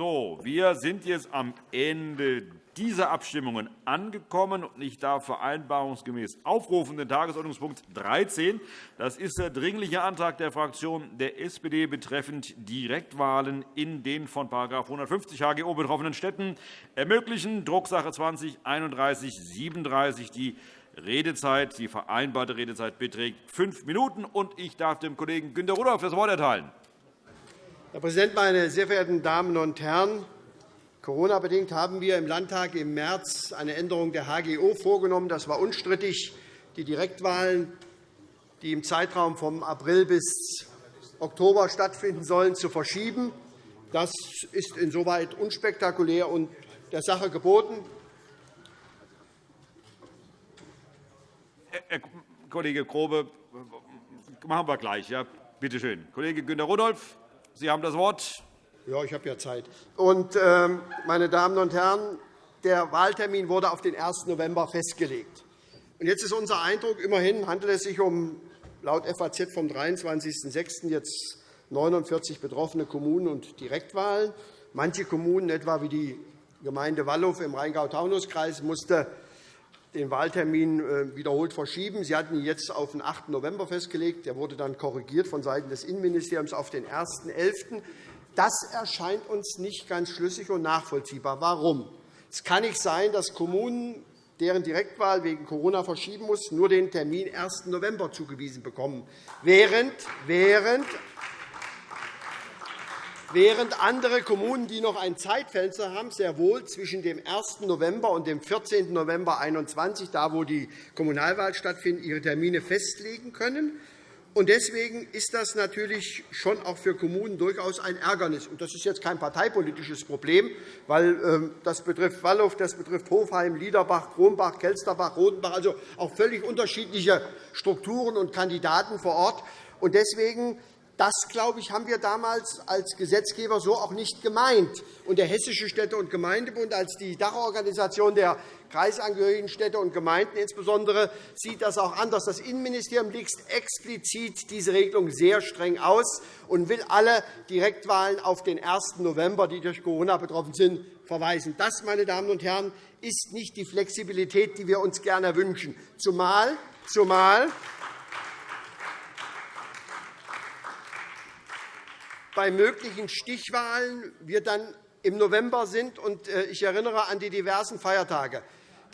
So, wir sind jetzt am Ende dieser Abstimmungen angekommen. Ich darf vereinbarungsgemäß aufrufen den Tagesordnungspunkt 13. Das ist der Dringliche Antrag der Fraktion der SPD betreffend Direktwahlen in den von § 150 HGO betroffenen Städten ermöglichen, Drucksache 20 3137. Die Redezeit, die vereinbarte Redezeit beträgt fünf Minuten. Ich darf dem Kollegen Günter Rudolph das Wort erteilen. Herr Präsident, meine sehr verehrten Damen und Herren! Corona-bedingt haben wir im Landtag im März eine Änderung der HGO vorgenommen. Das war unstrittig. Die Direktwahlen, die im Zeitraum vom April bis Oktober stattfinden sollen, zu verschieben. Das ist insoweit unspektakulär und der Sache geboten. Herr Kollege Grobe, machen wir gleich. Ja, bitte schön. Kollege Günter Rudolph. Sie haben das Wort. Ja, ich habe ja Zeit. Und, ähm, meine Damen und Herren, der Wahltermin wurde auf den 1. November festgelegt. Und jetzt ist unser Eindruck, immerhin handelt es sich um laut FAZ vom 23.06. jetzt 49 betroffene Kommunen und Direktwahlen. Manche Kommunen, etwa wie die Gemeinde Wallow im Rheingau-Taunus-Kreis, musste den Wahltermin äh, wiederholt verschieben. Sie hatten ihn jetzt auf den 8. November festgelegt. Der wurde dann korrigiert von Seiten des Innenministeriums auf den 1.11. Das erscheint uns nicht ganz schlüssig und nachvollziehbar. Warum? Es kann nicht sein, dass Kommunen, deren Direktwahl wegen Corona verschieben muss, nur den Termin 1. November zugewiesen bekommen, während während andere Kommunen, die noch ein Zeitfenster haben, sehr wohl zwischen dem 1. November und dem 14. November 2021, da wo die Kommunalwahl stattfindet, ihre Termine festlegen können. Deswegen ist das natürlich schon auch für Kommunen durchaus ein Ärgernis. Das ist jetzt kein parteipolitisches Problem, weil ähm, das betrifft Wallow, das betrifft Hofheim, Liederbach, Kronbach, Kelsterbach, Rodenbach, also auch völlig unterschiedliche Strukturen und Kandidaten vor Ort. Deswegen das, glaube ich, haben wir damals als Gesetzgeber so auch nicht gemeint. Und der Hessische Städte- und Gemeindebund als die Dachorganisation der kreisangehörigen Städte und Gemeinden insbesondere sieht das auch anders. Das Innenministerium legt explizit diese Regelung sehr streng aus und will alle Direktwahlen auf den 1. November, die durch Corona betroffen sind, verweisen. Das, meine Damen und Herren, ist nicht die Flexibilität, die wir uns gerne wünschen, zumal, zumal bei möglichen Stichwahlen wir dann im November sind. Äh, ich erinnere an die diversen Feiertage.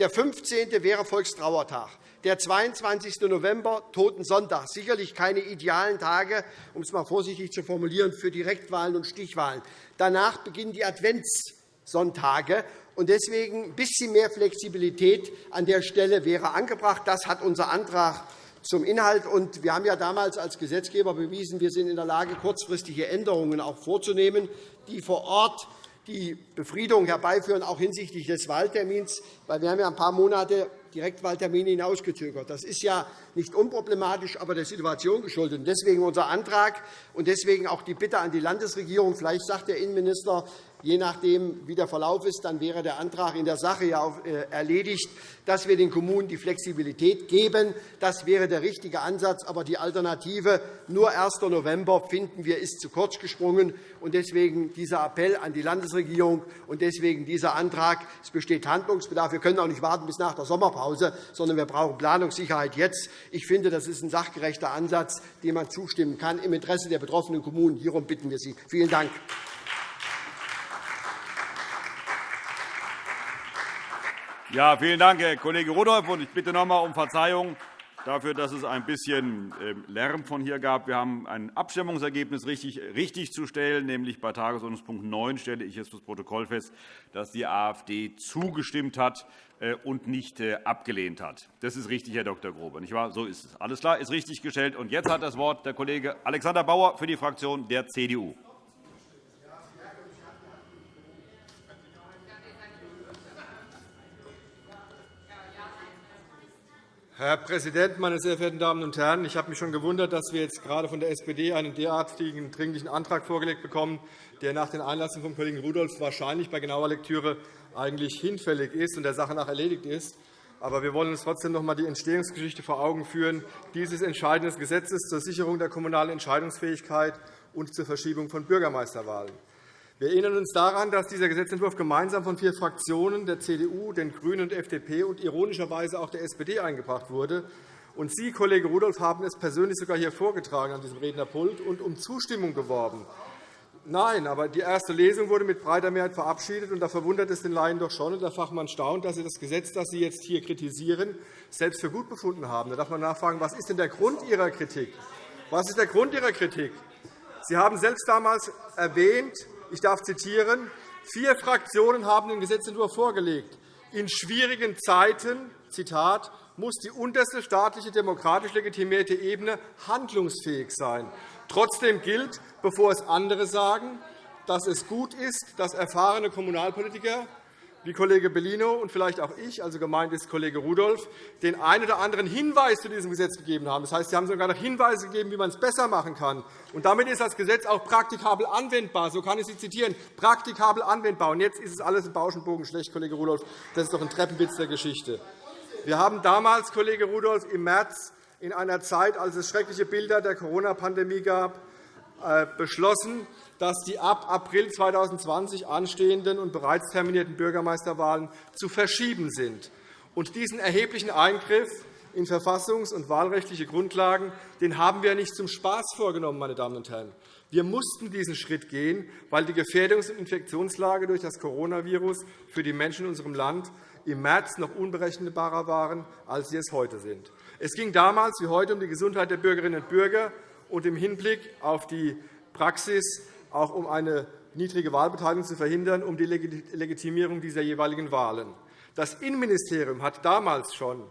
Der 15. wäre Volkstrauertag. Der 22. November, Totensonntag. Sicherlich keine idealen Tage, um es einmal vorsichtig zu formulieren, für Direktwahlen und Stichwahlen. Danach beginnen die Adventssonntage. Deswegen ein bisschen mehr Flexibilität an der Stelle wäre angebracht. Das hat unser Antrag zum Inhalt. Wir haben ja damals als Gesetzgeber bewiesen, wir sind in der Lage, kurzfristige Änderungen auch vorzunehmen, die vor Ort die Befriedung herbeiführen, auch hinsichtlich des Wahltermins. Weil wir haben ja ein paar Monate Direktwahltermine hinausgezögert. Das ist ja nicht unproblematisch, aber der Situation geschuldet. Deswegen unser Antrag und deswegen auch die Bitte an die Landesregierung. Vielleicht sagt der Innenminister, Je nachdem, wie der Verlauf ist, dann wäre der Antrag in der Sache ja äh, erledigt, dass wir den Kommunen die Flexibilität geben. Das wäre der richtige Ansatz. Aber die Alternative, nur 1. November, finden wir, ist zu kurz gesprungen. Und deswegen dieser Appell an die Landesregierung und deswegen dieser Antrag. Es besteht Handlungsbedarf. Wir können auch nicht warten bis nach der Sommerpause, sondern wir brauchen Planungssicherheit jetzt. Ich finde, das ist ein sachgerechter Ansatz, dem man zustimmen kann, im Interesse der betroffenen Kommunen. Hierum bitten wir Sie. Vielen Dank. Ja, vielen Dank, Herr Kollege Rudolph. Ich bitte noch einmal um Verzeihung dafür, dass es ein bisschen ähm, Lärm von hier gab. Wir haben ein Abstimmungsergebnis richtig, richtig zu stellen, nämlich bei Tagesordnungspunkt 9 stelle ich jetzt das Protokoll fest, dass die AfD zugestimmt hat äh, und nicht äh, abgelehnt hat. Das ist richtig, Herr Dr. Grobe. Nicht wahr? So ist es. Alles klar, ist richtig gestellt. Und jetzt hat das Wort der Kollege Alexander Bauer für die Fraktion der CDU. Herr Präsident, meine sehr verehrten Damen und Herren! Ich habe mich schon gewundert, dass wir jetzt gerade von der SPD einen derartigen dringlichen Antrag vorgelegt bekommen, der nach den Einlassungen von Kollegen Rudolph wahrscheinlich bei genauer Lektüre eigentlich hinfällig ist und der Sache nach erledigt ist. Aber wir wollen uns trotzdem noch einmal die Entstehungsgeschichte vor Augen führen dieses entscheidenden Gesetzes zur Sicherung der kommunalen Entscheidungsfähigkeit und zur Verschiebung von Bürgermeisterwahlen. Wir erinnern uns daran, dass dieser Gesetzentwurf gemeinsam von vier Fraktionen der CDU, den GRÜNEN und der FDP und ironischerweise auch der SPD eingebracht wurde. Und Sie, Kollege Rudolph, haben es persönlich sogar hier vorgetragen an diesem Rednerpult und um Zustimmung geworben. Nein, aber die erste Lesung wurde mit breiter Mehrheit verabschiedet. und Da verwundert es den Laien doch schon, und der Fachmann staunt, dass Sie das Gesetz, das Sie jetzt hier kritisieren, selbst für gut befunden haben. Da darf man nachfragen, was ist denn der Grund Ihrer Kritik? Was ist der Grund Ihrer Kritik? Sie haben selbst damals erwähnt, ich darf zitieren, vier Fraktionen haben den Gesetzentwurf vorgelegt. In schwierigen Zeiten Zitat, muss die unterste staatliche demokratisch legitimierte Ebene handlungsfähig sein. Trotzdem gilt, bevor es andere sagen, dass es gut ist, dass erfahrene Kommunalpolitiker wie Kollege Bellino und vielleicht auch ich, also gemeint ist Kollege Rudolph, den einen oder anderen Hinweis zu diesem Gesetz gegeben haben. Das heißt, Sie haben sogar noch Hinweise gegeben, wie man es besser machen kann. Und damit ist das Gesetz auch praktikabel anwendbar. So kann ich Sie zitieren. Praktikabel anwendbar. Und jetzt ist es alles im Bauschenbogen schlecht, Kollege Rudolph. Das ist doch ein Treppenwitz der Geschichte. Wir haben damals, Kollege Rudolph, im März in einer Zeit, als es schreckliche Bilder der Corona-Pandemie gab, äh, beschlossen, dass die ab April 2020 anstehenden und bereits terminierten Bürgermeisterwahlen zu verschieben sind. Und diesen erheblichen Eingriff in verfassungs- und wahlrechtliche Grundlagen den haben wir nicht zum Spaß vorgenommen. Meine Damen und Herren. Wir mussten diesen Schritt gehen, weil die Gefährdungs- und Infektionslage durch das Coronavirus für die Menschen in unserem Land im März noch unberechenbarer waren, als sie es heute sind. Es ging damals wie heute um die Gesundheit der Bürgerinnen und Bürger und im Hinblick auf die Praxis auch um eine niedrige Wahlbeteiligung zu verhindern, um die Legitimierung dieser jeweiligen Wahlen. Das Innenministerium hat damals schon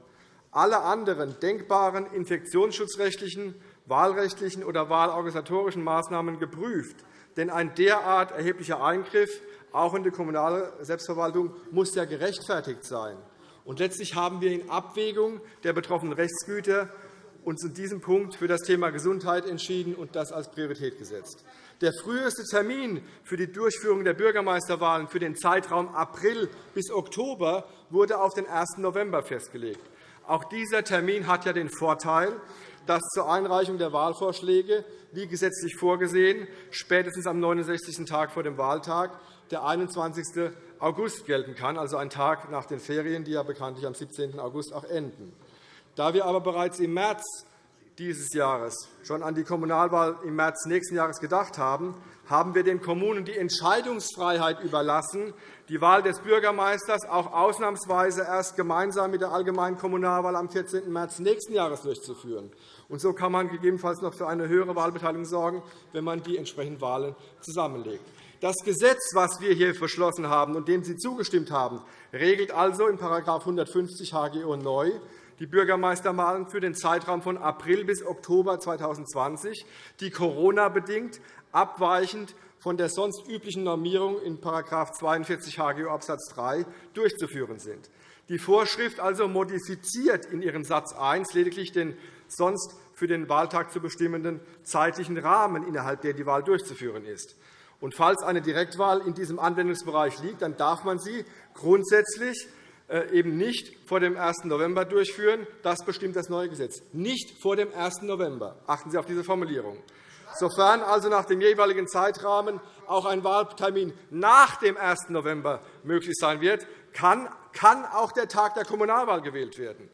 alle anderen denkbaren infektionsschutzrechtlichen, wahlrechtlichen oder wahlorganisatorischen Maßnahmen geprüft. Denn ein derart erheblicher Eingriff auch in die kommunale Selbstverwaltung muss ja gerechtfertigt sein. Und letztlich haben wir in Abwägung der betroffenen Rechtsgüter uns in diesem Punkt für das Thema Gesundheit entschieden und das als Priorität gesetzt. Der früheste Termin für die Durchführung der Bürgermeisterwahlen für den Zeitraum April bis Oktober wurde auf den 1. November festgelegt. Auch dieser Termin hat ja den Vorteil, dass zur Einreichung der Wahlvorschläge, wie gesetzlich vorgesehen, spätestens am 69. Tag vor dem Wahltag der 21. August gelten kann, also ein Tag nach den Ferien, die ja bekanntlich am 17. August auch enden. Da wir aber bereits im März dieses Jahres schon an die Kommunalwahl im März nächsten Jahres gedacht haben, haben wir den Kommunen die Entscheidungsfreiheit überlassen, die Wahl des Bürgermeisters auch ausnahmsweise erst gemeinsam mit der allgemeinen Kommunalwahl am 14. März nächsten Jahres durchzuführen. Und so kann man gegebenenfalls noch für eine höhere Wahlbeteiligung sorgen, wenn man die entsprechenden Wahlen zusammenlegt. Das Gesetz, das wir hier beschlossen haben und dem Sie zugestimmt haben, regelt also in § 150 HGO neu die Bürgermeisterwahlen für den Zeitraum von April bis Oktober 2020, die Corona-bedingt abweichend von der sonst üblichen Normierung in § 42 HGO Abs. 3 durchzuführen sind. Die Vorschrift also modifiziert in ihrem Satz 1 lediglich den sonst für den Wahltag zu bestimmenden zeitlichen Rahmen, innerhalb der die Wahl durchzuführen ist. Und falls eine Direktwahl in diesem Anwendungsbereich liegt, dann darf man sie grundsätzlich eben nicht vor dem 1. November durchführen. Das bestimmt das neue Gesetz. Nicht vor dem 1. November. Achten Sie auf diese Formulierung. Sofern also nach dem jeweiligen Zeitrahmen auch ein Wahltermin nach dem 1. November möglich sein wird, kann auch der Tag der Kommunalwahl gewählt werden.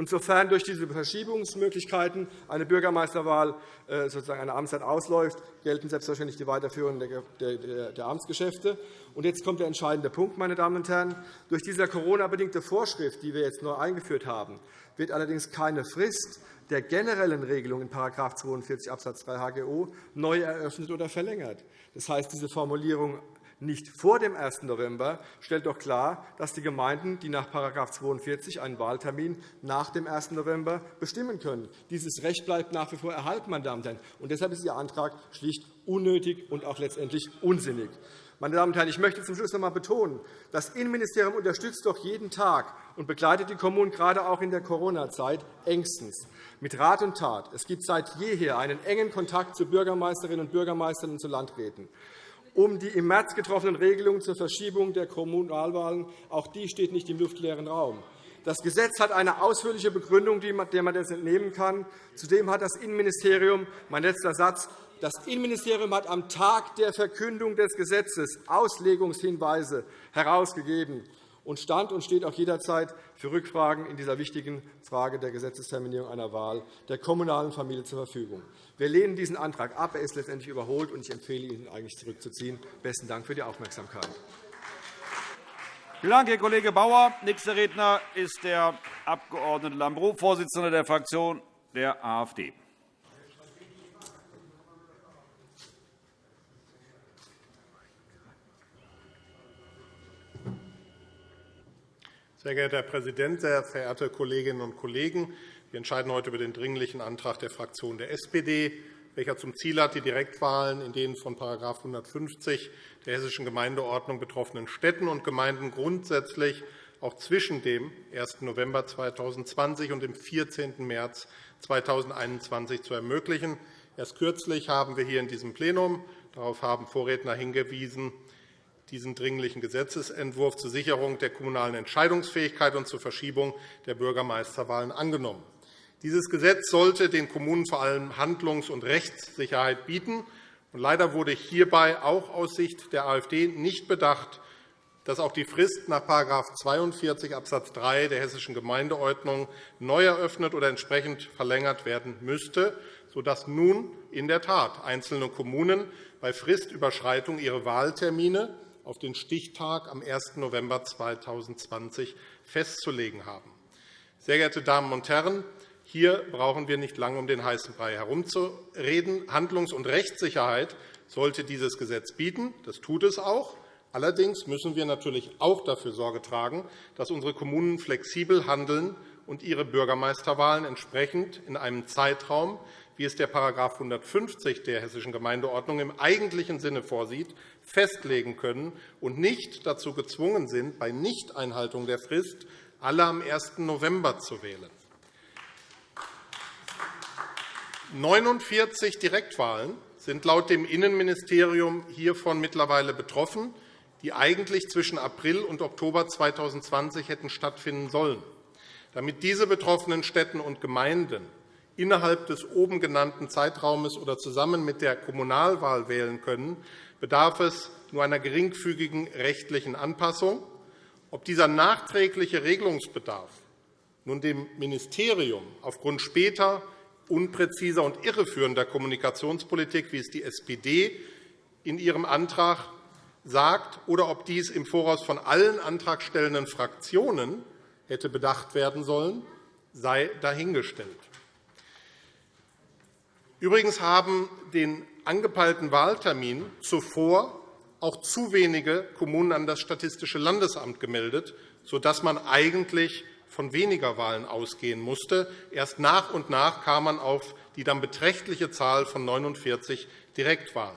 Und sofern durch diese Verschiebungsmöglichkeiten eine Bürgermeisterwahl äh, sozusagen eine Amtszeit ausläuft, gelten selbstverständlich die Weiterführung der Amtsgeschäfte. Und jetzt kommt der entscheidende Punkt, meine Damen und Herren. Durch diese Corona-bedingte Vorschrift, die wir jetzt neu eingeführt haben, wird allerdings keine Frist der generellen Regelung in § 42 Abs. 3 HGO neu eröffnet oder verlängert. Das heißt, diese Formulierung nicht vor dem 1. November stellt doch klar, dass die Gemeinden, die nach § 42 einen Wahltermin nach dem 1. November bestimmen können. Dieses Recht bleibt nach wie vor erhalten. Meine Damen und Herren. Und deshalb ist Ihr Antrag schlicht unnötig und auch letztendlich unsinnig. Meine Damen und Herren, ich möchte zum Schluss noch einmal betonen, das Innenministerium unterstützt doch jeden Tag und begleitet die Kommunen gerade auch in der Corona-Zeit engstens mit Rat und Tat. Es gibt seit jeher einen engen Kontakt zu Bürgermeisterinnen und Bürgermeistern und zu Landräten um die im März getroffenen Regelungen zur Verschiebung der Kommunalwahlen. Auch die steht nicht im luftleeren Raum. Das Gesetz hat eine ausführliche Begründung, der man das entnehmen kann. Zudem hat das Innenministerium, mein letzter Satz, Das Innenministerium hat am Tag der Verkündung des Gesetzes Auslegungshinweise herausgegeben und stand und steht auch jederzeit für Rückfragen in dieser wichtigen Frage der Gesetzesterminierung einer Wahl der kommunalen Familie zur Verfügung. Wir lehnen diesen Antrag ab. Er ist letztendlich überholt, und ich empfehle Ihnen, eigentlich zurückzuziehen. Besten Dank für die Aufmerksamkeit. Vielen Dank, Herr Kollege Bauer. Nächster Redner ist der Abg. Lambrou, Vorsitzender der Fraktion der AfD. Sehr geehrter Herr Präsident, sehr verehrte Kolleginnen und Kollegen! Wir entscheiden heute über den Dringlichen Antrag der Fraktion der SPD, welcher zum Ziel hat, die Direktwahlen in den von § 150 der Hessischen Gemeindeordnung betroffenen Städten und Gemeinden grundsätzlich auch zwischen dem 1. November 2020 und dem 14. März 2021 zu ermöglichen. Erst kürzlich haben wir hier in diesem Plenum, darauf haben Vorredner hingewiesen, diesen Dringlichen Gesetzentwurf zur Sicherung der kommunalen Entscheidungsfähigkeit und zur Verschiebung der Bürgermeisterwahlen angenommen. Dieses Gesetz sollte den Kommunen vor allem Handlungs- und Rechtssicherheit bieten. Leider wurde hierbei auch aus Sicht der AfD nicht bedacht, dass auch die Frist nach § 42 Abs. 3 der Hessischen Gemeindeordnung neu eröffnet oder entsprechend verlängert werden müsste, sodass nun in der Tat einzelne Kommunen bei Fristüberschreitung ihre Wahltermine auf den Stichtag am 1. November 2020 festzulegen haben. Sehr geehrte Damen und Herren, hier brauchen wir nicht lange um den heißen Brei herumzureden. Handlungs- und Rechtssicherheit sollte dieses Gesetz bieten. Das tut es auch. Allerdings müssen wir natürlich auch dafür Sorge tragen, dass unsere Kommunen flexibel handeln und ihre Bürgermeisterwahlen entsprechend in einem Zeitraum, wie es der § 150 der Hessischen Gemeindeordnung im eigentlichen Sinne vorsieht, festlegen können und nicht dazu gezwungen sind, bei Nichteinhaltung der Frist alle am 1. November zu wählen. 49 Direktwahlen sind laut dem Innenministerium hiervon mittlerweile betroffen, die eigentlich zwischen April und Oktober 2020 hätten stattfinden sollen. Damit diese betroffenen Städten und Gemeinden innerhalb des oben genannten Zeitraumes oder zusammen mit der Kommunalwahl wählen können, bedarf es nur einer geringfügigen rechtlichen Anpassung. Ob dieser nachträgliche Regelungsbedarf nun dem Ministerium aufgrund später unpräziser und irreführender Kommunikationspolitik, wie es die SPD in ihrem Antrag sagt, oder ob dies im Voraus von allen antragstellenden Fraktionen hätte bedacht werden sollen, sei dahingestellt. Übrigens haben den angepeilten Wahltermin zuvor auch zu wenige Kommunen an das Statistische Landesamt gemeldet, sodass man eigentlich von weniger Wahlen ausgehen musste. Erst nach und nach kam man auf die dann beträchtliche Zahl von 49 Direktwahlen.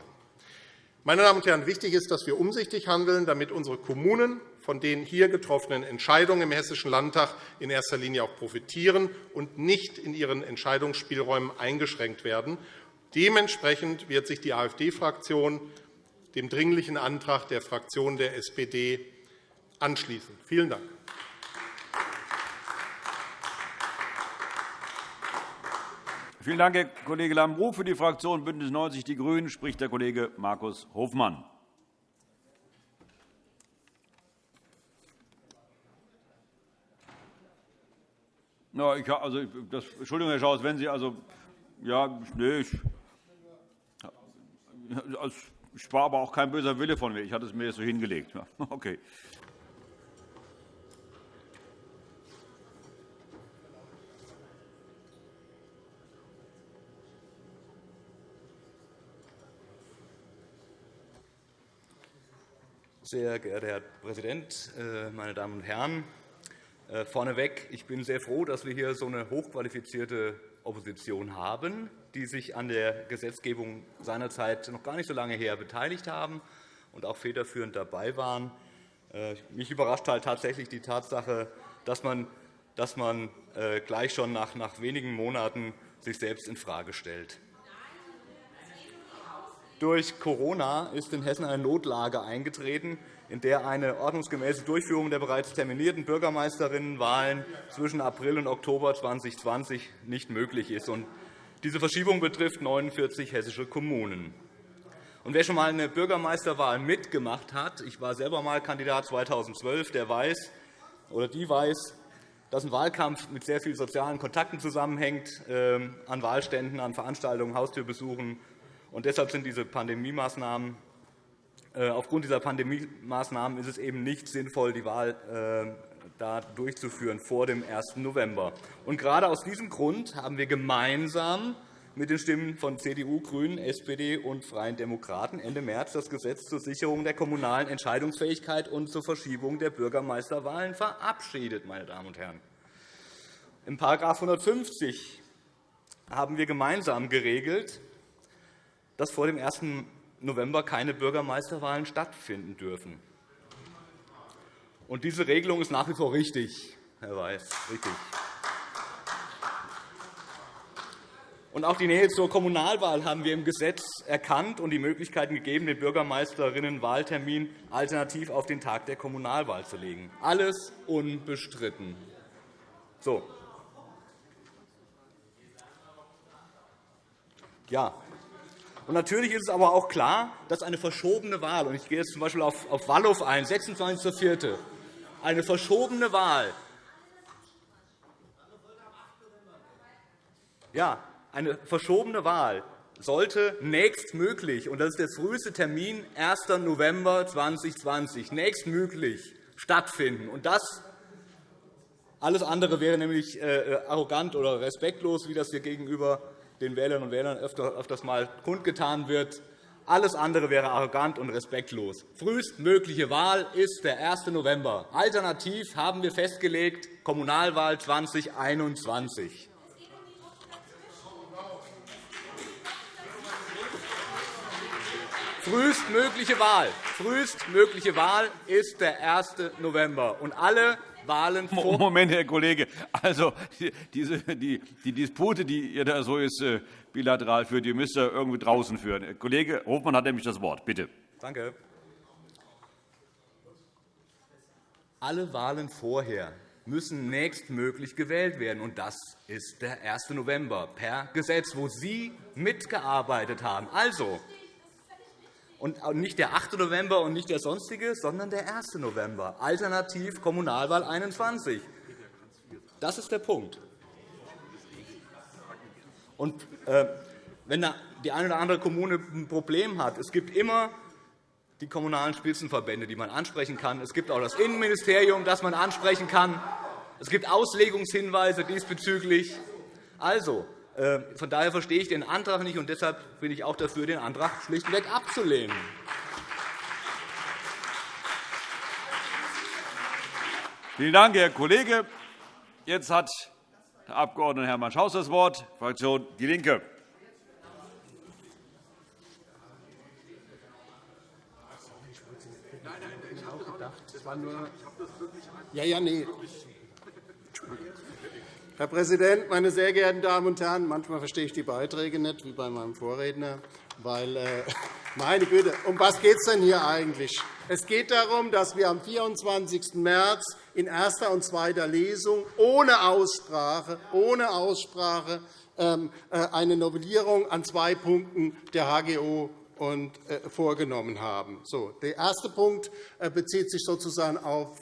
Meine Damen und Herren, wichtig ist, dass wir umsichtig handeln, damit unsere Kommunen von den hier getroffenen Entscheidungen im Hessischen Landtag in erster Linie auch profitieren und nicht in ihren Entscheidungsspielräumen eingeschränkt werden. Dementsprechend wird sich die AfD-Fraktion dem Dringlichen Antrag der Fraktion der SPD anschließen. Vielen Dank. Vielen Dank, Herr Kollege Lambrou. Für die Fraktion BÜNDNIS 90 die GRÜNEN spricht der Kollege Markus Hofmann. Ja, ich, also, das, Entschuldigung, Herr Schaus, wenn Sie also ja, nee, ich, ich war aber auch kein böser Wille von mir. Ich hatte es mir so hingelegt. Ja, okay. Sehr geehrter Herr Präsident, äh, meine Damen und Herren! Äh, vorneweg, ich bin sehr froh, dass wir hier so eine hochqualifizierte Opposition haben, die sich an der Gesetzgebung seinerzeit noch gar nicht so lange her beteiligt haben und auch federführend dabei waren. Äh, mich überrascht halt tatsächlich die Tatsache, dass man, dass man äh, gleich schon nach, nach wenigen Monaten sich selbst infrage stellt. Durch Corona ist in Hessen eine Notlage eingetreten, in der eine ordnungsgemäße Durchführung der bereits terminierten Bürgermeisterinnenwahlen zwischen April und Oktober 2020 nicht möglich ist. Diese Verschiebung betrifft 49 hessische Kommunen. Und wer schon einmal eine Bürgermeisterwahl mitgemacht hat, ich war selber einmal Kandidat 2012, der weiß oder die weiß, dass ein Wahlkampf mit sehr vielen sozialen Kontakten zusammenhängt, äh, an Wahlständen, an Veranstaltungen, Haustürbesuchen. Und deshalb sind diese Pandemiemaßnahmen äh, Aufgrund dieser Pandemiemaßnahmen ist es eben nicht sinnvoll, die Wahl äh, da durchzuführen vor dem 1. November. Und gerade aus diesem Grund haben wir gemeinsam mit den Stimmen von CDU, GRÜNEN, SPD und Freien Demokraten Ende März das Gesetz zur Sicherung der kommunalen Entscheidungsfähigkeit und zur Verschiebung der Bürgermeisterwahlen verabschiedet. Meine Damen und Herren. In § 150 haben wir gemeinsam geregelt, dass vor dem 1. November keine Bürgermeisterwahlen stattfinden dürfen. Und diese Regelung ist nach wie vor richtig, Herr Weiß. Richtig. Und auch die Nähe zur Kommunalwahl haben wir im Gesetz erkannt und die Möglichkeiten gegeben, den Bürgermeisterinnenwahltermin alternativ auf den Tag der Kommunalwahl zu legen. Alles unbestritten. So. Ja. Und natürlich ist es aber auch klar, dass eine verschobene Wahl, und ich gehe jetzt z. B. auf Wallow ein, 26.04., eine verschobene Wahl ja, eine verschobene Wahl sollte nächstmöglich, und das ist der früheste Termin, 1. November 2020, nächstmöglich stattfinden. Und das alles andere wäre nämlich äh, äh, arrogant oder respektlos, wie das hier gegenüber den Wählerinnen und Wählern öfters einmal kundgetan wird. Alles andere wäre arrogant und respektlos. Frühestmögliche Wahl ist der 1. November. Alternativ haben wir festgelegt Kommunalwahl 2021. Frühestmögliche Wahl. Frühestmögliche Wahl ist der 1. November. Und alle Wahlen vor Moment, Herr Kollege. Also, diese, die, die Dispute, die ihr da so ist, äh, bilateral führt, die müsst ihr irgendwie draußen führen. Herr Kollege Hofmann hat nämlich das Wort. Bitte. Danke. Alle Wahlen vorher müssen nächstmöglich gewählt werden. Und das ist der 1. November per Gesetz, wo Sie mitgearbeitet haben. Also, und nicht der 8. November und nicht der sonstige, sondern der 1. November, alternativ Kommunalwahl 21. Das ist der Punkt. Und, äh, wenn die eine oder andere Kommune ein Problem hat, es gibt immer die kommunalen Spitzenverbände, die man ansprechen kann. Es gibt auch das Innenministerium, das man ansprechen kann. Es gibt Auslegungshinweise diesbezüglich. Also, von daher verstehe ich den Antrag nicht, und deshalb bin ich auch dafür, den Antrag schlichtweg abzulehnen. Vielen Dank, Herr Kollege. Jetzt hat der Abg. Hermann Schaus das Wort, Fraktion DIE LINKE. Ja, ja, nee. Herr Präsident, meine sehr geehrten Damen und Herren! Manchmal verstehe ich die Beiträge nicht, wie bei meinem Vorredner. Weil, äh, meine Güte, um was geht es denn hier eigentlich? Es geht darum, dass wir am 24. März in erster und zweiter Lesung ohne Aussprache, ohne Aussprache ähm, äh, eine Novellierung an zwei Punkten der HGO äh, vorgenommen haben. Der erste Punkt bezieht sich sozusagen auf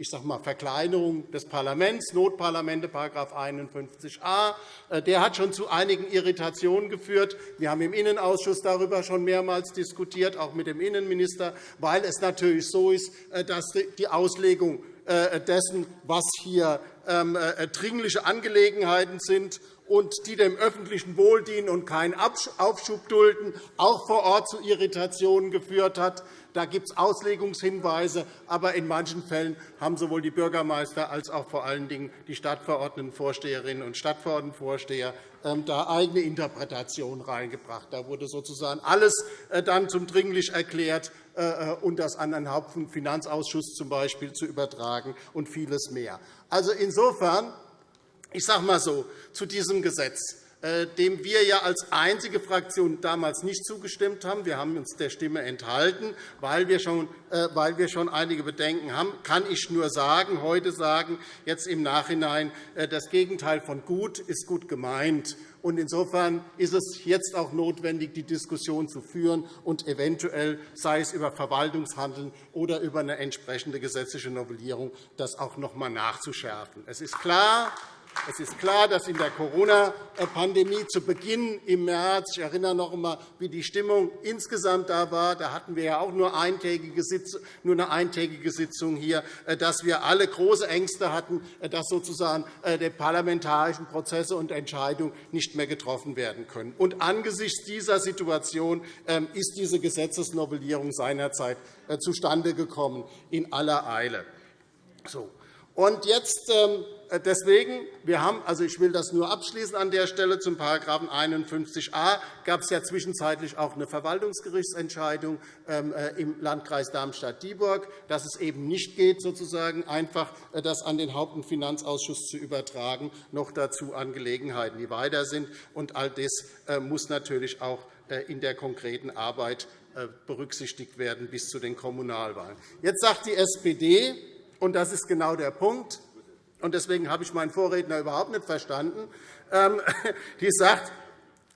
ich sage mal, Verkleinerung des Parlaments, Notparlamente, § 51a. Äh, der hat schon zu einigen Irritationen geführt. Wir haben im Innenausschuss darüber schon mehrmals diskutiert, auch mit dem Innenminister, weil es natürlich so ist, äh, dass die Auslegung äh, dessen, was hier ähm, dringliche Angelegenheiten sind und die dem öffentlichen Wohl dienen und keinen Aufschub dulden, auch vor Ort zu Irritationen geführt hat. Da gibt es Auslegungshinweise, aber in manchen Fällen haben sowohl die Bürgermeister als auch vor allen Dingen die Stadtverordnetenvorsteherinnen und Stadtverordnetenvorsteher ähm, da eigene Interpretationen reingebracht. Da wurde sozusagen alles äh, dann zum dringlich erklärt, äh, äh, und das an den Hauptfinanzausschuss zum Beispiel zu übertragen und vieles mehr. Also insofern, ich sage mal so, zu diesem Gesetz. äh, dem wir ja als einzige Fraktion damals nicht zugestimmt haben. Wir haben uns der Stimme enthalten, weil wir schon, äh, weil wir schon einige Bedenken haben, kann ich nur sagen, heute sagen, jetzt im Nachhinein, äh, das Gegenteil von gut ist gut gemeint. Insofern ist es jetzt auch notwendig, die Diskussion zu führen und eventuell, sei es über Verwaltungshandeln oder über eine entsprechende gesetzliche Novellierung, das auch noch einmal nachzuschärfen. Es ist klar, es ist klar, dass in der Corona-Pandemie zu Beginn im März, ich erinnere noch einmal, wie die Stimmung insgesamt da war, da hatten wir ja auch nur, eine eintägige Sitzung hier, äh, dass wir alle große Ängste hatten, äh, dass sozusagen äh, die parlamentarischen Prozesse und Entscheidungen nicht mehr getroffen werden können. Und angesichts dieser Situation ähm, ist diese Gesetzesnovellierung seinerzeit zustande gekommen, in aller Eile. So. Und jetzt ähm, äh, deswegen, wir haben, also ich will das nur abschließen an der Stelle zum § 51a gab es ja zwischenzeitlich auch eine Verwaltungsgerichtsentscheidung ähm, äh, im Landkreis Darmstadt-Dieburg, dass es eben nicht geht, sozusagen einfach äh, das an den Haupt- und Finanzausschuss zu übertragen, noch dazu Angelegenheiten, die weiter sind. Und all das muss natürlich auch in der konkreten Arbeit berücksichtigt werden bis zu den Kommunalwahlen. Jetzt sagt die SPD, und das ist genau der Punkt, und deswegen habe ich meinen Vorredner überhaupt nicht verstanden, ähm, die sagt,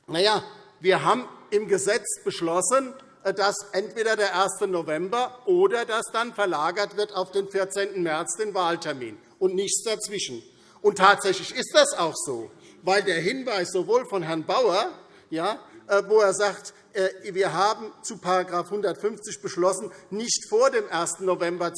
na ja, wir haben im Gesetz beschlossen, äh, dass entweder der 1. November oder dass dann verlagert wird auf den 14. März den Wahltermin und nichts dazwischen. Und tatsächlich ist das auch so, weil der Hinweis sowohl von Herrn Bauer, ja, äh, wo er sagt, äh, wir haben zu § 150 beschlossen, nicht vor dem 1. November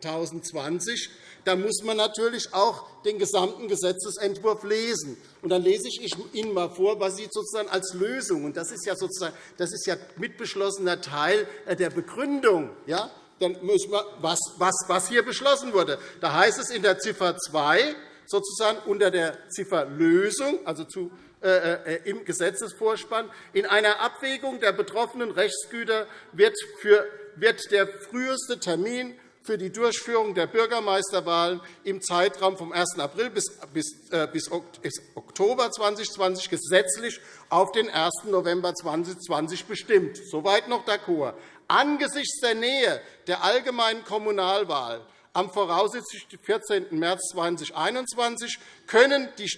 2020, da muss man natürlich auch den gesamten Gesetzentwurf lesen. Und dann lese ich Ihnen einmal vor, was Sie sozusagen als Lösung, und das ist ja, sozusagen, das ist ja mitbeschlossener Teil äh, der Begründung, ja, dann müssen wir, was, was, was hier beschlossen wurde. Da heißt es in der Ziffer 2, sozusagen unter der Ziffer Lösung, also zu, äh, äh, im Gesetzesvorspann, in einer Abwägung der betroffenen Rechtsgüter wird, für, wird der früheste Termin für die Durchführung der Bürgermeisterwahlen im Zeitraum vom 1. April bis, äh, Oktober 2020 gesetzlich auf den 1. November 2020 bestimmt. Soweit noch d'accord. Angesichts der Nähe der allgemeinen Kommunalwahl am voraussichtlich 14. März 2021 können die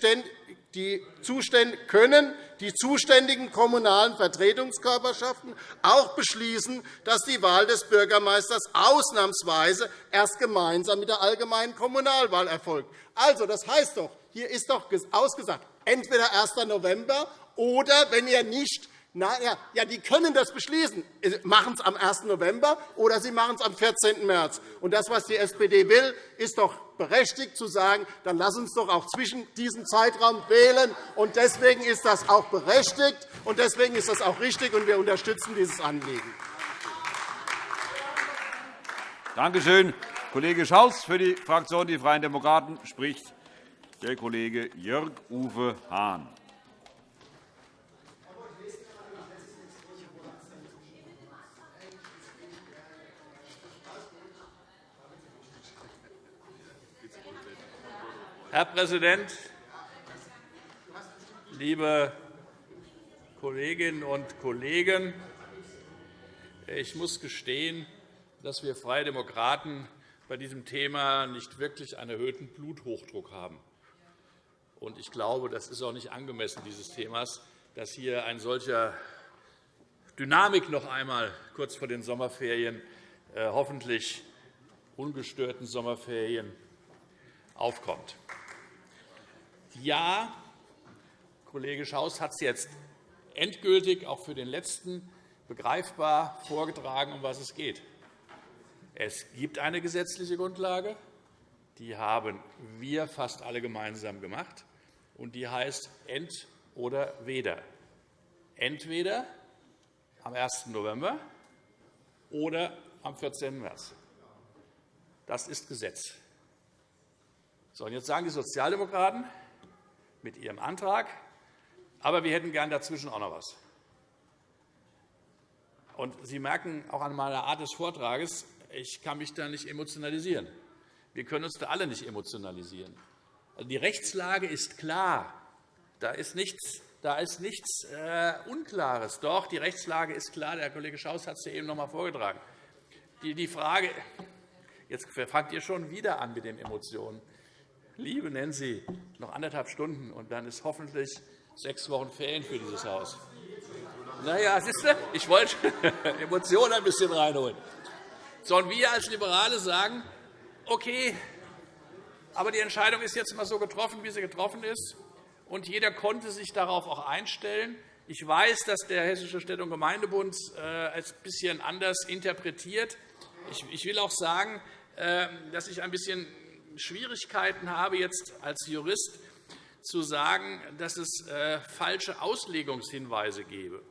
können die zuständigen kommunalen Vertretungskörperschaften auch beschließen, dass die Wahl des Bürgermeisters ausnahmsweise erst gemeinsam mit der allgemeinen Kommunalwahl erfolgt. Also, das heißt doch, hier ist doch ausgesagt, entweder 1. November oder, wenn ihr nicht na, ja, die können das beschließen. Sie machen es am 1. November oder sie machen es am 14. März. Und das, was die SPD will, ist doch berechtigt zu sagen, dann lass uns doch auch zwischen diesem Zeitraum wählen. Und deswegen ist das auch berechtigt und deswegen ist das auch richtig, und wir unterstützen dieses Anliegen. Danke schön, Kollege Schaus. Für die Fraktion Die Freien Demokraten spricht der Kollege Jörg-Uwe Hahn. Herr Präsident, liebe Kolleginnen und Kollegen! Ich muss gestehen, dass wir Freie Demokraten bei diesem Thema nicht wirklich einen erhöhten Bluthochdruck haben. Ich glaube, das ist auch nicht angemessen dieses Themas, dass hier eine solche Dynamik noch einmal kurz vor den Sommerferien, äh, hoffentlich ungestörten Sommerferien, aufkommt. Ja, Kollege Schaus hat es jetzt endgültig auch für den Letzten begreifbar vorgetragen, um was es geht. Es gibt eine gesetzliche Grundlage, die haben wir fast alle gemeinsam gemacht, und die heißt Ent- oder Weder. Entweder am 1. November oder am 14. März. Das ist Gesetz. So, und jetzt sagen die Sozialdemokraten, mit Ihrem Antrag. Aber wir hätten gern dazwischen auch noch etwas. Und Sie merken auch an meiner Art des Vortrages, ich kann mich da nicht emotionalisieren. Wir können uns da alle nicht emotionalisieren. Also die Rechtslage ist klar. Da ist nichts Da ist nichts äh, Unklares. Doch, die Rechtslage ist klar. Der Kollege Schaus hat es ja eben noch einmal vorgetragen. Die, die Frage, jetzt fangt ihr schon wieder an mit den Emotionen. Liebe Nancy, noch anderthalb Stunden, und dann ist hoffentlich sechs Wochen Ferien für dieses Haus. Na ja, siehst du, ich wollte Emotionen ein bisschen reinholen. Sollen wir als Liberale sagen, okay, aber die Entscheidung ist jetzt einmal so getroffen, wie sie getroffen ist, und jeder konnte sich darauf auch einstellen. Ich weiß, dass der Hessische Städte- und Gemeindebund äh, es ein bisschen anders interpretiert. Ich will auch sagen, äh, dass ich ein bisschen Schwierigkeiten habe, jetzt als Jurist zu sagen, dass es äh, falsche Auslegungshinweise gebe.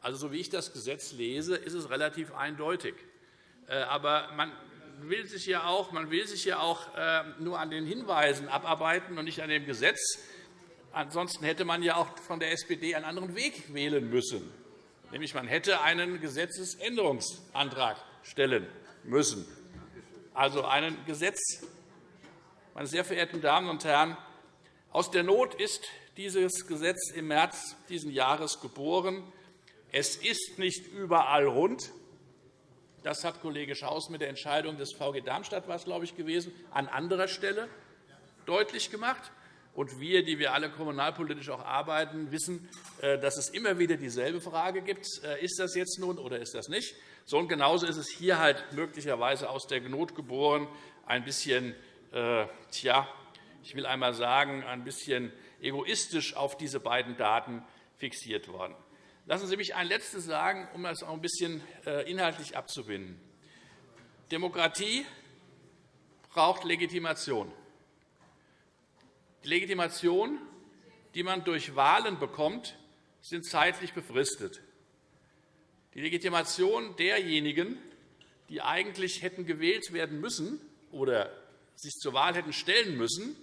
Also, so wie ich das Gesetz lese, ist es relativ eindeutig. Aber man will sich ja auch, man will sich ja auch nur an den Hinweisen abarbeiten und nicht an dem Gesetz. Ansonsten hätte man ja auch von der SPD einen anderen Weg wählen müssen. Nämlich man hätte einen Gesetzesänderungsantrag stellen müssen. Also einen Gesetz. Meine sehr verehrten Damen und Herren, aus der Not ist dieses Gesetz im März dieses Jahres geboren. Es ist nicht überall rund. Das hat Kollege Schaus mit der Entscheidung des VG Darmstadt war es, glaube ich, gewesen, an anderer Stelle deutlich gemacht. Und wir, die wir alle kommunalpolitisch auch arbeiten, wissen, äh, dass es immer wieder dieselbe Frage gibt. Äh, ist das jetzt nun oder ist das nicht? So und genauso ist es hier halt möglicherweise aus der Not geboren, ein bisschen, äh, tja, ich will einmal sagen, ein bisschen egoistisch auf diese beiden Daten fixiert worden. Lassen Sie mich ein Letztes sagen, um das auch ein bisschen äh, inhaltlich abzubinden. Demokratie braucht Legitimation. Die Legitimation, die man durch Wahlen bekommt, sind zeitlich befristet. Die Legitimation derjenigen, die eigentlich hätten gewählt werden müssen oder sich zur Wahl hätten stellen müssen,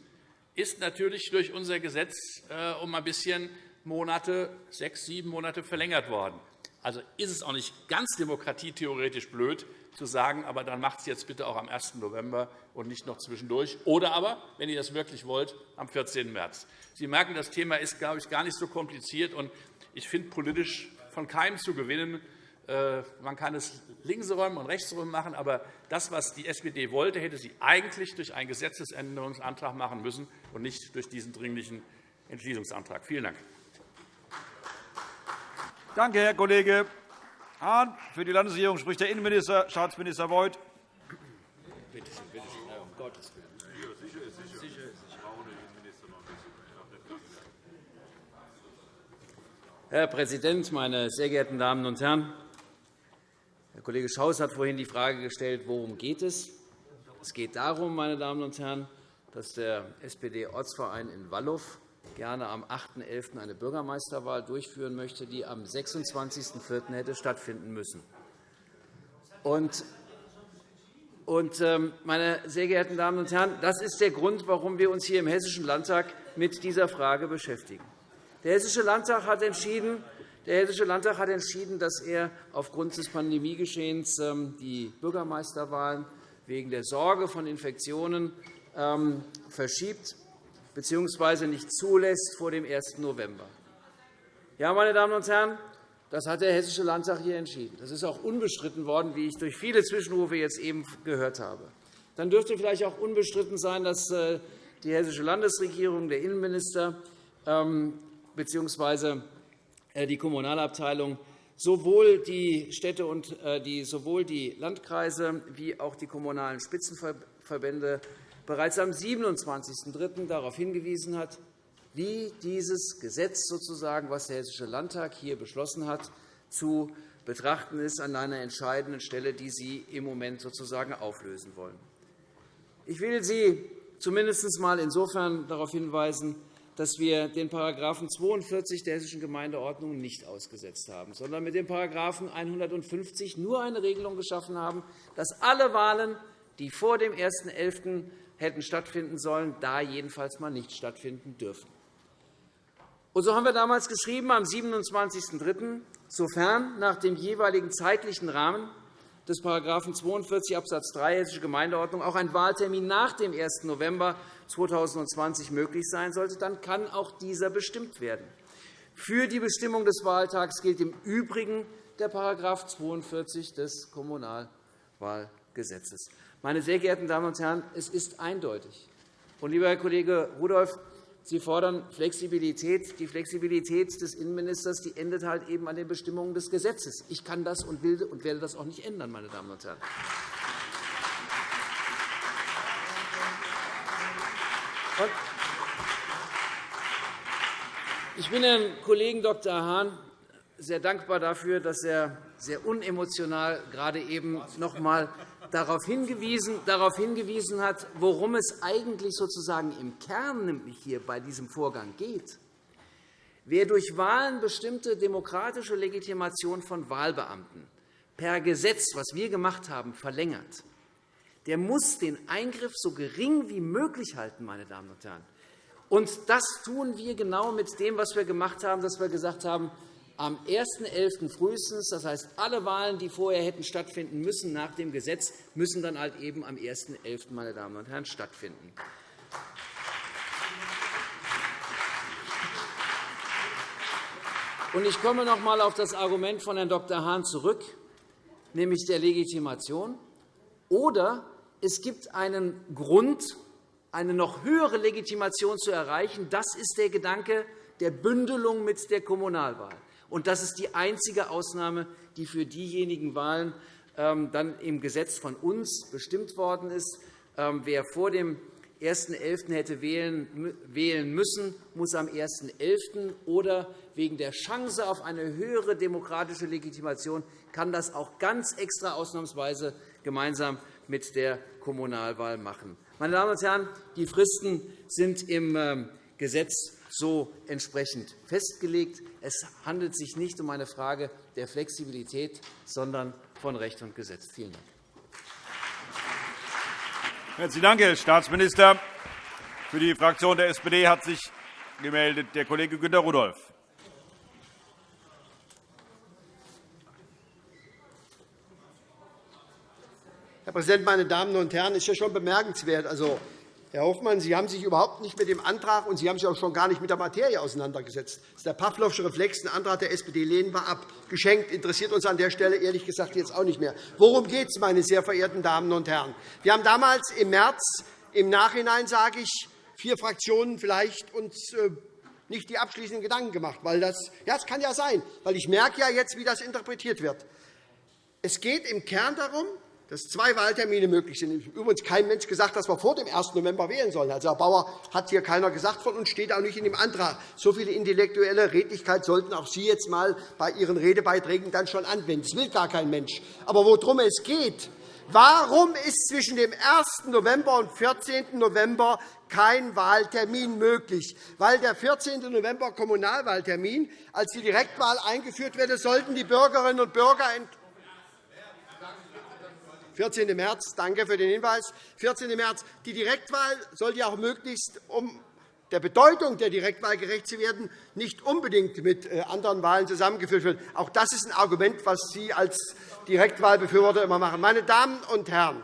ist natürlich durch unser Gesetz äh, um ein bisschen Monate, sechs, sieben Monate verlängert worden. Also ist es auch nicht ganz demokratietheoretisch blöd, zu sagen, aber dann macht es jetzt bitte auch am 1. November und nicht noch zwischendurch. Oder aber, wenn ihr das wirklich wollt, am 14. März. Sie merken, das Thema ist, glaube ich, gar nicht so kompliziert. und Ich finde, politisch von keinem zu gewinnen. Äh, man kann es linksrum und rechtsrum machen, aber das, was die SPD wollte, hätte sie eigentlich durch einen Gesetzesänderungsantrag machen müssen und nicht durch diesen Dringlichen Entschließungsantrag. Vielen Dank. Danke, Herr Kollege Hahn. Für die Landesregierung spricht der Innenminister, Staatsminister Beuth. Herr Präsident, meine sehr geehrten Damen und Herren! Herr Kollege Schaus hat vorhin die Frage gestellt, worum geht es? Es geht darum, meine Damen und Herren, dass der SPD-Ortsverein in Wallow gerne am 8.11. eine Bürgermeisterwahl durchführen möchte, die am 26.04. hätte stattfinden müssen. Und ähm, meine sehr geehrten Damen und Herren, das ist der Grund, warum wir uns hier im Hessischen Landtag mit dieser Frage beschäftigen. Der Hessische Landtag hat entschieden, der Hessische Landtag hat entschieden, dass er aufgrund des Pandemiegeschehens ähm, die Bürgermeisterwahlen wegen der Sorge von Infektionen ähm, verschiebt bzw. nicht zulässt vor dem 1. November. Ja, meine Damen und Herren, das hat der Hessische Landtag hier entschieden. Das ist auch unbestritten worden, wie ich durch viele Zwischenrufe jetzt eben gehört habe. Dann dürfte vielleicht auch unbestritten sein, dass äh, die Hessische Landesregierung, der Innenminister ähm, bzw. Äh, die Kommunalabteilung sowohl die Städte und äh, die, sowohl die Landkreise wie auch die kommunalen Spitzenverbände bereits am 27.03. darauf hingewiesen hat, wie dieses Gesetz, sozusagen, was der Hessische Landtag hier beschlossen hat, zu betrachten ist an einer entscheidenden Stelle, die Sie im Moment sozusagen auflösen wollen. Ich will Sie zumindest einmal insofern darauf hinweisen, dass wir den § 42 der Hessischen Gemeindeordnung nicht ausgesetzt haben, sondern mit dem § 150 nur eine Regelung geschaffen haben, dass alle Wahlen, die vor dem 1.11 hätten stattfinden sollen, da jedenfalls mal nicht stattfinden dürfen. Und so haben wir damals geschrieben, am 27.03., sofern nach dem jeweiligen zeitlichen Rahmen des § 42 Abs. 3 Hessische Gemeindeordnung auch ein Wahltermin nach dem 1. November 2020 möglich sein sollte, dann kann auch dieser bestimmt werden. Für die Bestimmung des Wahltags gilt im Übrigen der § 42 des Kommunalwahlgesetzes. Meine sehr geehrten Damen und Herren, es ist eindeutig. Und, lieber Herr Kollege Rudolph, Sie fordern Flexibilität. Die Flexibilität des Innenministers die endet halt eben an den Bestimmungen des Gesetzes. Ich kann das und will und werde das auch nicht ändern, meine Damen und Herren. Ich bin Herrn Kollegen Dr. Hahn sehr dankbar dafür, dass er sehr unemotional gerade eben noch einmal darauf hingewiesen, darauf hingewiesen hat, worum es eigentlich sozusagen im Kern nämlich hier bei diesem Vorgang geht. Wer durch Wahlen bestimmte demokratische Legitimation von Wahlbeamten per Gesetz, was wir gemacht haben, verlängert, der muss den Eingriff so gering wie möglich halten. Meine Damen und Herren. Und das tun wir genau mit dem, was wir gemacht haben, dass wir gesagt haben, am 1.11. frühestens. Das heißt, alle Wahlen, die vorher hätten stattfinden müssen nach dem Gesetz, müssen dann halt eben am 1.11. Meine Damen und Herren, stattfinden. Ich komme noch einmal auf das Argument von Herrn Dr. Hahn zurück, nämlich der Legitimation. Oder es gibt einen Grund, eine noch höhere Legitimation zu erreichen. Das ist der Gedanke der Bündelung mit der Kommunalwahl. Und das ist die einzige Ausnahme, die für diejenigen Wahlen ähm, dann im Gesetz von uns bestimmt worden ist. Ähm, wer vor dem 1.11. hätte wählen müssen, muss am 1.11. oder wegen der Chance auf eine höhere demokratische Legitimation kann das auch ganz extra ausnahmsweise gemeinsam mit der Kommunalwahl machen. Meine Damen und Herren, die Fristen sind im ähm, Gesetz so entsprechend festgelegt. Es handelt sich nicht um eine Frage der Flexibilität, sondern von Recht und Gesetz. Vielen Dank. Herzlichen Dank, Herr Staatsminister. Für die Fraktion der SPD hat sich gemeldet der Kollege Günter Rudolph. Herr Präsident, meine Damen und Herren! Es ist ja schon bemerkenswert. Also, Herr Hofmann, Sie haben sich überhaupt nicht mit dem Antrag und Sie haben sich auch schon gar nicht mit der Materie auseinandergesetzt. Das ist der Pavlovsche Reflex. Ein Antrag der SPD lehnen wir ab. Geschenkt interessiert uns an der Stelle ehrlich gesagt jetzt auch nicht mehr. Worum geht es, meine sehr verehrten Damen und Herren? Wir haben damals im März, im Nachhinein sage ich, vier Fraktionen vielleicht uns äh, nicht die abschließenden Gedanken gemacht. Weil das, ja, das kann ja sein, weil ich merke ja jetzt, wie das interpretiert wird. Es geht im Kern darum, dass zwei Wahltermine möglich sind. Übrigens kein Mensch gesagt, dass wir vor dem 1. November wählen sollen. Also, Herr Bauer hat hier keiner gesagt von uns, steht auch nicht in dem Antrag. So viel intellektuelle Redlichkeit sollten auch Sie jetzt einmal bei Ihren Redebeiträgen dann schon anwenden. Das will gar kein Mensch. Aber worum es geht, Warum ist zwischen dem 1. November und 14. November kein Wahltermin möglich? Weil der 14. November Kommunalwahltermin, als die Direktwahl eingeführt wurde, sollten die Bürgerinnen und Bürger 14. März, danke für den Hinweis. 14. März. Die Direktwahl sollte ja auch möglichst, um der Bedeutung der Direktwahl gerecht zu werden, nicht unbedingt mit äh, anderen Wahlen zusammengeführt werden. Auch das ist ein Argument, das Sie als Direktwahlbefürworter immer machen. Meine Damen und Herren,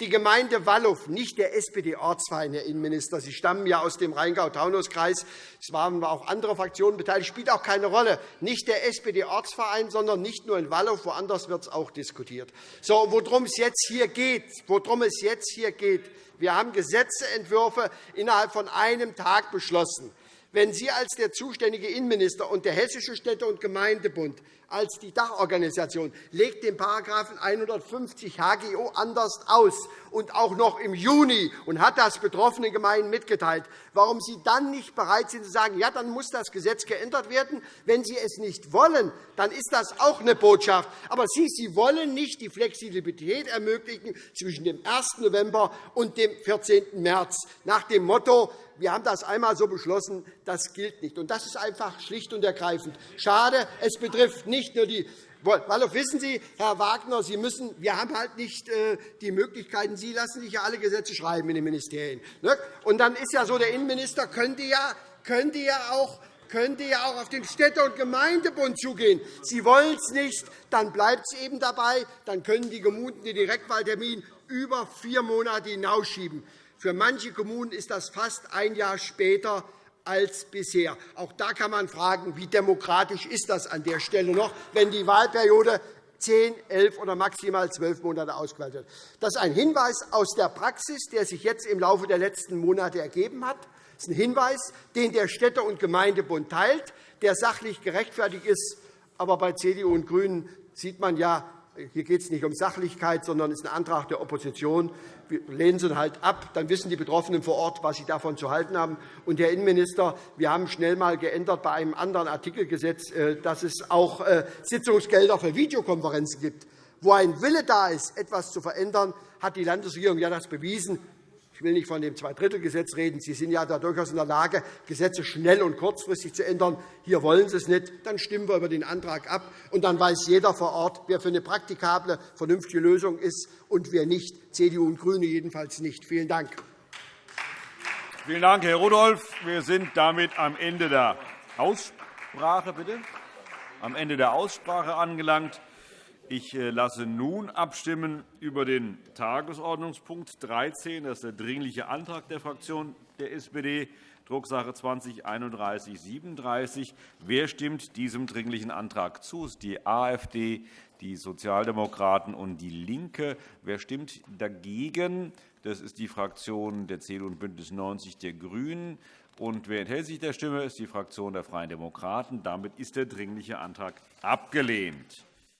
die Gemeinde Wallow, nicht der SPD-Ortsverein, Herr Innenminister, Sie stammen ja aus dem Rheingau-Taunus-Kreis, es waren auch andere Fraktionen beteiligt, spielt auch keine Rolle. Nicht der SPD-Ortsverein, sondern nicht nur in Wallow, woanders wird es auch diskutiert. So, worum es jetzt hier geht, worum es jetzt hier geht, wir haben Gesetzentwürfe innerhalb von einem Tag beschlossen. Wenn Sie als der zuständige Innenminister und der Hessische Städte- und Gemeindebund als die Dachorganisation legt den § 150 HGO anders aus und auch noch im Juni und hat das betroffenen Gemeinden mitgeteilt, warum Sie dann nicht bereit sind zu sagen, ja, dann muss das Gesetz geändert werden. Wenn Sie es nicht wollen, dann ist das auch eine Botschaft. Aber Sie, Sie wollen nicht die Flexibilität ermöglichen zwischen dem 1. November und dem 14. März nach dem Motto, wir haben das einmal so beschlossen, das gilt nicht. das ist einfach schlicht und ergreifend schade. Es betrifft nicht nur die Wallow, wissen Sie, Herr Wagner, Sie müssen, wir haben halt nicht äh, die Möglichkeiten. Sie lassen sich ja alle Gesetze schreiben in den Ministerien. Ne? Und dann ist ja so, der Innenminister könnte ja, könnte ja auch könnte ja auch auf den Städte- und Gemeindebund zugehen. Sie wollen es nicht, dann bleibt es eben dabei. Dann können die Kommunen den Direktwahltermin über vier Monate hinausschieben. Für manche Kommunen ist das fast ein Jahr später als bisher. Auch da kann man fragen, wie demokratisch ist das an der Stelle noch, wenn die Wahlperiode zehn, elf oder maximal zwölf Monate ausgewählt wird. Das ist ein Hinweis aus der Praxis, der sich jetzt im Laufe der letzten Monate ergeben hat. Das ist ein Hinweis, den der Städte- und Gemeindebund teilt, der sachlich gerechtfertigt ist. Aber bei CDU und GRÜNEN sieht man ja, hier geht es nicht um Sachlichkeit, sondern es ist ein Antrag der Opposition. Wir lehnen sie halt ab. Dann wissen die Betroffenen vor Ort, was sie davon zu halten haben. Und, Herr Innenminister, wir haben schnell einmal geändert bei einem anderen Artikelgesetz, äh, dass es auch äh, Sitzungsgelder für Videokonferenzen gibt. Wo ein Wille da ist, etwas zu verändern, hat die Landesregierung ja das bewiesen. Ich will nicht von dem Zweidrittelgesetz reden. Sie sind ja da durchaus in der Lage, Gesetze schnell und kurzfristig zu ändern. Hier wollen Sie es nicht. Dann stimmen wir über den Antrag ab, und dann weiß jeder vor Ort, wer für eine praktikable, vernünftige Lösung ist und wer nicht. CDU und GRÜNE jedenfalls nicht. Vielen Dank. Vielen Dank, Herr Rudolph. Wir sind damit am Ende der Aussprache, bitte? am Ende der Aussprache angelangt. Ich äh, lasse nun abstimmen über den Tagesordnungspunkt 13. Das ist der Dringliche Antrag der Fraktion der SPD, Drucksache 20-3137. Wer stimmt diesem Dringlichen Antrag zu? Das ist die AfD, die Sozialdemokraten und DIE LINKE. Wer stimmt dagegen? Das ist die Fraktion der CDU und BÜNDNIS 90 der GRÜNEN. Und wer enthält sich der Stimme, ist die Fraktion der Freien Demokraten. Damit ist der Dringliche Antrag abgelehnt.